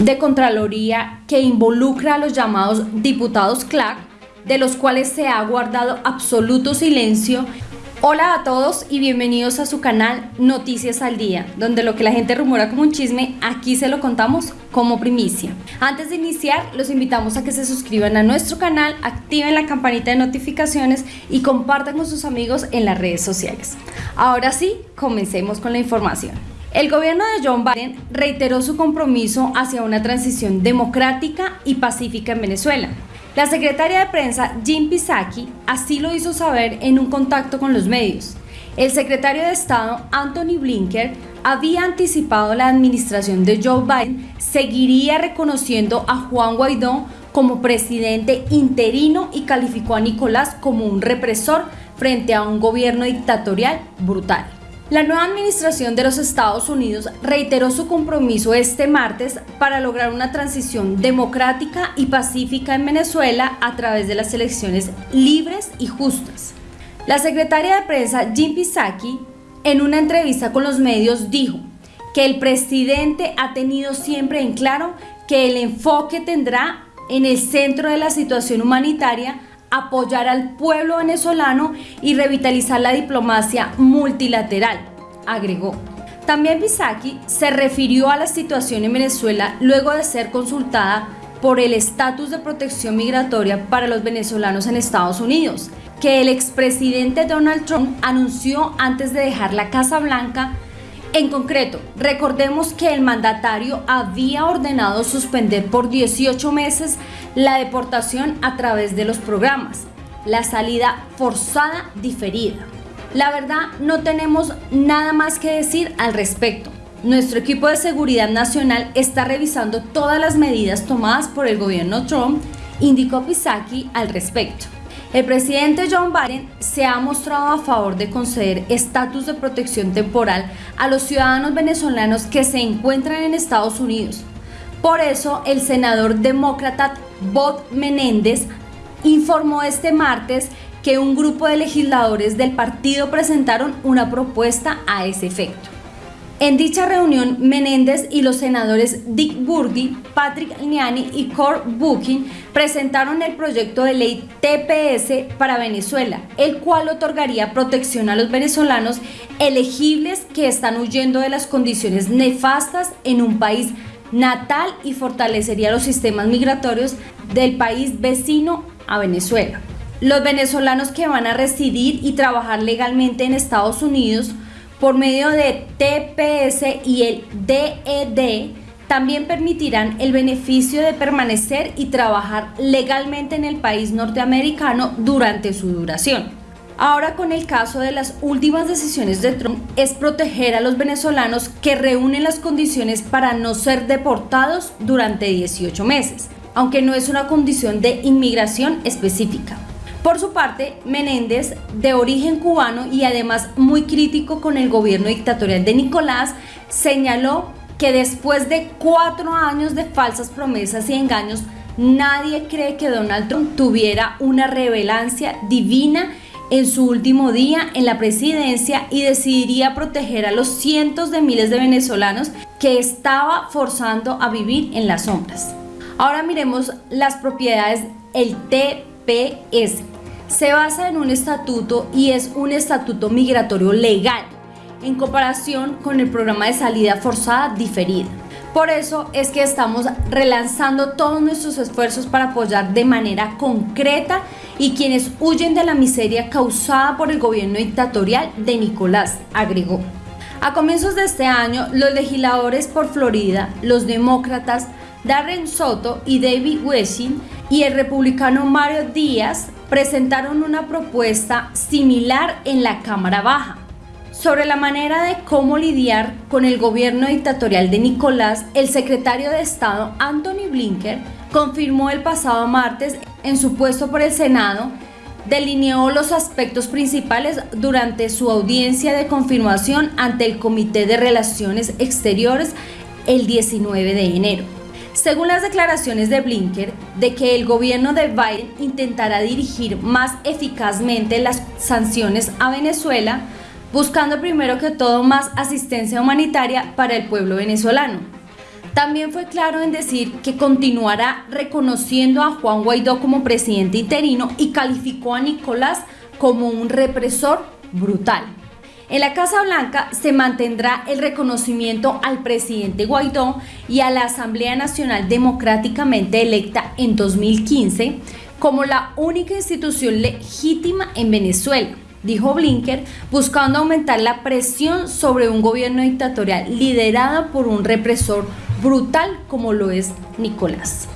de Contraloría que involucra a los llamados diputados CLAC, de los cuales se ha guardado absoluto silencio Hola a todos y bienvenidos a su canal Noticias al Día, donde lo que la gente rumora como un chisme, aquí se lo contamos como primicia. Antes de iniciar, los invitamos a que se suscriban a nuestro canal, activen la campanita de notificaciones y compartan con sus amigos en las redes sociales. Ahora sí, comencemos con la información. El gobierno de John Biden reiteró su compromiso hacia una transición democrática y pacífica en Venezuela. La secretaria de prensa Jim Psaki así lo hizo saber en un contacto con los medios. El secretario de Estado Anthony Blinken había anticipado la administración de Joe Biden seguiría reconociendo a Juan Guaidó como presidente interino y calificó a Nicolás como un represor frente a un gobierno dictatorial brutal. La nueva administración de los Estados Unidos reiteró su compromiso este martes para lograr una transición democrática y pacífica en Venezuela a través de las elecciones libres y justas. La secretaria de prensa Jim Psaki, en una entrevista con los medios, dijo que el presidente ha tenido siempre en claro que el enfoque tendrá en el centro de la situación humanitaria apoyar al pueblo venezolano y revitalizar la diplomacia multilateral, agregó. También Bisaki se refirió a la situación en Venezuela luego de ser consultada por el estatus de protección migratoria para los venezolanos en Estados Unidos, que el expresidente Donald Trump anunció antes de dejar la Casa Blanca en concreto, recordemos que el mandatario había ordenado suspender por 18 meses la deportación a través de los programas, la salida forzada diferida. La verdad, no tenemos nada más que decir al respecto. Nuestro equipo de seguridad nacional está revisando todas las medidas tomadas por el gobierno Trump, indicó Pisaki al respecto. El presidente John Biden se ha mostrado a favor de conceder estatus de protección temporal a los ciudadanos venezolanos que se encuentran en Estados Unidos. Por eso, el senador demócrata Bob Menéndez informó este martes que un grupo de legisladores del partido presentaron una propuesta a ese efecto. En dicha reunión, Menéndez y los senadores Dick Burdi, Patrick Liani y Cor Booking presentaron el proyecto de ley TPS para Venezuela, el cual otorgaría protección a los venezolanos elegibles que están huyendo de las condiciones nefastas en un país natal y fortalecería los sistemas migratorios del país vecino a Venezuela. Los venezolanos que van a residir y trabajar legalmente en Estados Unidos por medio de TPS y el DED también permitirán el beneficio de permanecer y trabajar legalmente en el país norteamericano durante su duración. Ahora con el caso de las últimas decisiones de Trump es proteger a los venezolanos que reúnen las condiciones para no ser deportados durante 18 meses, aunque no es una condición de inmigración específica. Por su parte, Menéndez, de origen cubano y además muy crítico con el gobierno dictatorial de Nicolás, señaló que después de cuatro años de falsas promesas y engaños, nadie cree que Donald Trump tuviera una revelancia divina en su último día en la presidencia y decidiría proteger a los cientos de miles de venezolanos que estaba forzando a vivir en las sombras. Ahora miremos las propiedades del TPS se basa en un estatuto y es un estatuto migratorio legal en comparación con el programa de salida forzada diferida. Por eso es que estamos relanzando todos nuestros esfuerzos para apoyar de manera concreta y quienes huyen de la miseria causada por el gobierno dictatorial de Nicolás, agregó. A comienzos de este año, los legisladores por Florida, los demócratas Darren Soto y David Wessing y el republicano Mario Díaz presentaron una propuesta similar en la Cámara Baja sobre la manera de cómo lidiar con el gobierno dictatorial de Nicolás, el secretario de Estado Anthony Blinken confirmó el pasado martes en su puesto por el Senado, delineó los aspectos principales durante su audiencia de confirmación ante el Comité de Relaciones Exteriores el 19 de enero. Según las declaraciones de Blinker, de que el gobierno de Biden intentará dirigir más eficazmente las sanciones a Venezuela, buscando primero que todo más asistencia humanitaria para el pueblo venezolano. También fue claro en decir que continuará reconociendo a Juan Guaidó como presidente interino y calificó a Nicolás como un represor brutal. En la Casa Blanca se mantendrá el reconocimiento al presidente Guaidó y a la Asamblea Nacional democráticamente electa en 2015 como la única institución legítima en Venezuela, dijo Blinker, buscando aumentar la presión sobre un gobierno dictatorial liderado por un represor brutal como lo es Nicolás.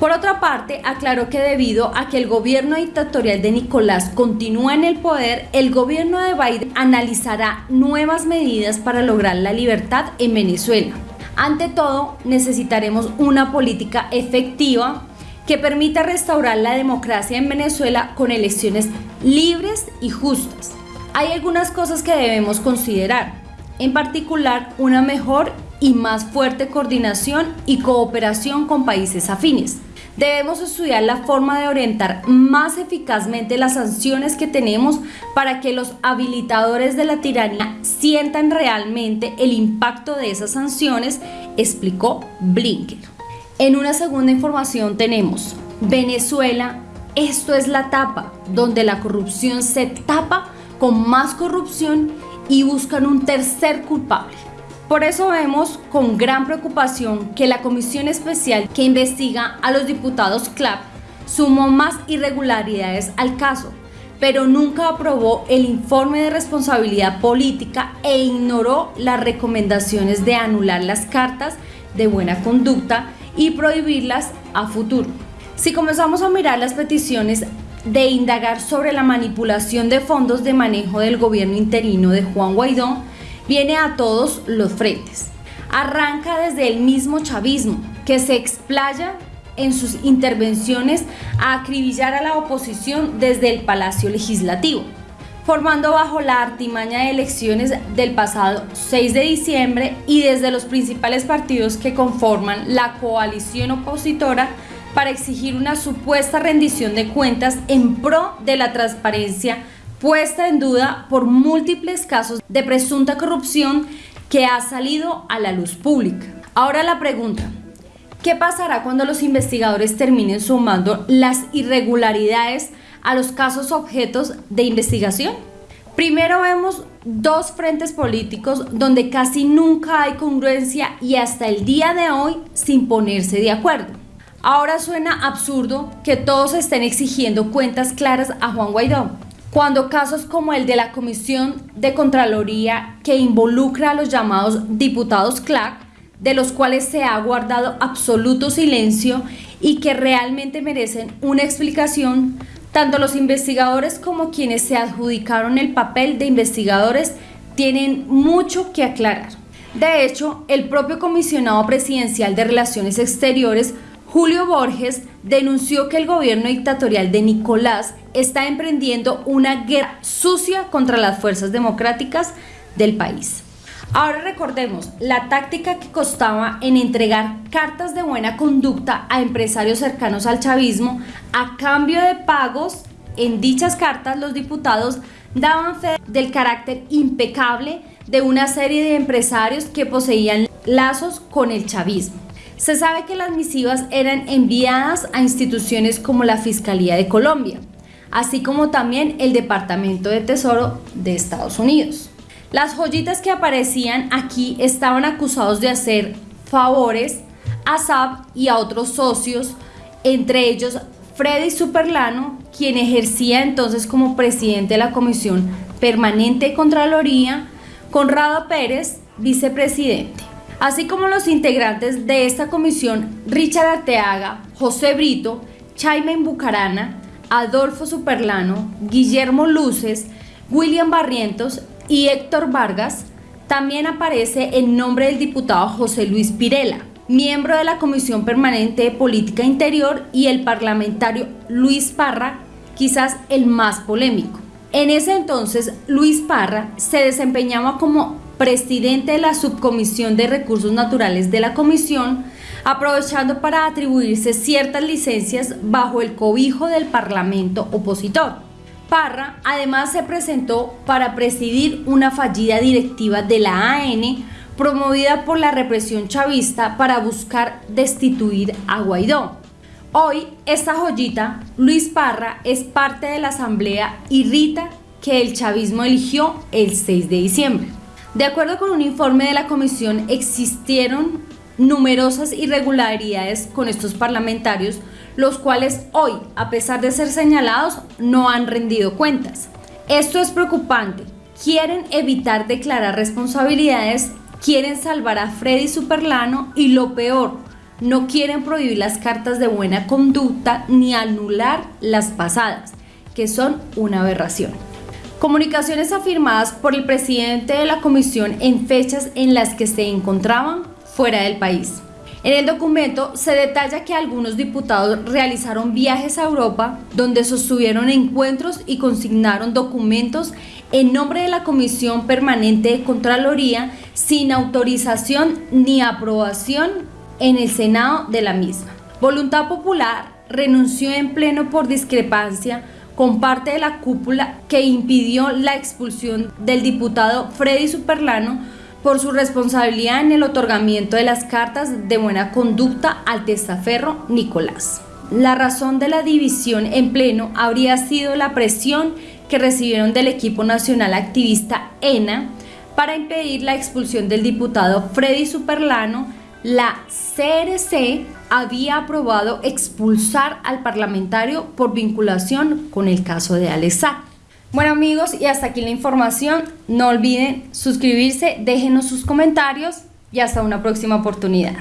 Por otra parte, aclaró que debido a que el gobierno dictatorial de Nicolás continúa en el poder, el gobierno de Biden analizará nuevas medidas para lograr la libertad en Venezuela. Ante todo, necesitaremos una política efectiva que permita restaurar la democracia en Venezuela con elecciones libres y justas. Hay algunas cosas que debemos considerar, en particular una mejor y más fuerte coordinación y cooperación con países afines. Debemos estudiar la forma de orientar más eficazmente las sanciones que tenemos para que los habilitadores de la tiranía sientan realmente el impacto de esas sanciones, explicó Blinken. En una segunda información tenemos Venezuela, esto es la tapa donde la corrupción se tapa con más corrupción y buscan un tercer culpable. Por eso vemos con gran preocupación que la comisión especial que investiga a los diputados CLAP sumó más irregularidades al caso, pero nunca aprobó el informe de responsabilidad política e ignoró las recomendaciones de anular las cartas de buena conducta y prohibirlas a futuro. Si comenzamos a mirar las peticiones de indagar sobre la manipulación de fondos de manejo del gobierno interino de Juan Guaidó, viene a todos los frentes. Arranca desde el mismo chavismo, que se explaya en sus intervenciones a acribillar a la oposición desde el Palacio Legislativo, formando bajo la artimaña de elecciones del pasado 6 de diciembre y desde los principales partidos que conforman la coalición opositora para exigir una supuesta rendición de cuentas en pro de la transparencia puesta en duda por múltiples casos de presunta corrupción que ha salido a la luz pública. Ahora la pregunta, ¿qué pasará cuando los investigadores terminen sumando las irregularidades a los casos objetos de investigación? Primero vemos dos frentes políticos donde casi nunca hay congruencia y hasta el día de hoy sin ponerse de acuerdo. Ahora suena absurdo que todos estén exigiendo cuentas claras a Juan Guaidó, cuando casos como el de la Comisión de Contraloría que involucra a los llamados diputados CLAC, de los cuales se ha guardado absoluto silencio y que realmente merecen una explicación, tanto los investigadores como quienes se adjudicaron el papel de investigadores tienen mucho que aclarar. De hecho, el propio comisionado presidencial de Relaciones Exteriores Julio Borges denunció que el gobierno dictatorial de Nicolás está emprendiendo una guerra sucia contra las fuerzas democráticas del país. Ahora recordemos la táctica que costaba en entregar cartas de buena conducta a empresarios cercanos al chavismo a cambio de pagos. En dichas cartas los diputados daban fe del carácter impecable de una serie de empresarios que poseían lazos con el chavismo. Se sabe que las misivas eran enviadas a instituciones como la Fiscalía de Colombia, así como también el Departamento de Tesoro de Estados Unidos. Las joyitas que aparecían aquí estaban acusados de hacer favores a SAP y a otros socios, entre ellos Freddy Superlano, quien ejercía entonces como presidente de la Comisión Permanente de Contraloría, Conrado Pérez, vicepresidente así como los integrantes de esta comisión Richard Arteaga, José Brito, Chaimen Bucarana, Adolfo Superlano, Guillermo Luces, William Barrientos y Héctor Vargas, también aparece el nombre del diputado José Luis Pirela, miembro de la Comisión Permanente de Política Interior y el parlamentario Luis Parra, quizás el más polémico. En ese entonces, Luis Parra se desempeñaba como presidente de la Subcomisión de Recursos Naturales de la Comisión, aprovechando para atribuirse ciertas licencias bajo el cobijo del Parlamento opositor. Parra además se presentó para presidir una fallida directiva de la AN promovida por la represión chavista para buscar destituir a Guaidó. Hoy, esta joyita, Luis Parra, es parte de la asamblea y Rita que el chavismo eligió el 6 de diciembre. De acuerdo con un informe de la comisión, existieron numerosas irregularidades con estos parlamentarios, los cuales hoy, a pesar de ser señalados, no han rendido cuentas. Esto es preocupante. Quieren evitar declarar responsabilidades, quieren salvar a Freddy Superlano y lo peor, no quieren prohibir las cartas de buena conducta ni anular las pasadas, que son una aberración. Comunicaciones afirmadas por el presidente de la comisión en fechas en las que se encontraban fuera del país. En el documento se detalla que algunos diputados realizaron viajes a Europa donde sostuvieron encuentros y consignaron documentos en nombre de la Comisión Permanente de Contraloría sin autorización ni aprobación en el Senado de la misma. Voluntad Popular renunció en pleno por discrepancia con parte de la cúpula que impidió la expulsión del diputado Freddy Superlano por su responsabilidad en el otorgamiento de las cartas de buena conducta al testaferro Nicolás. La razón de la división en pleno habría sido la presión que recibieron del equipo nacional activista ENA para impedir la expulsión del diputado Freddy Superlano la CRC había aprobado expulsar al parlamentario por vinculación con el caso de Alessá. Bueno amigos, y hasta aquí la información. No olviden suscribirse, déjenos sus comentarios y hasta una próxima oportunidad.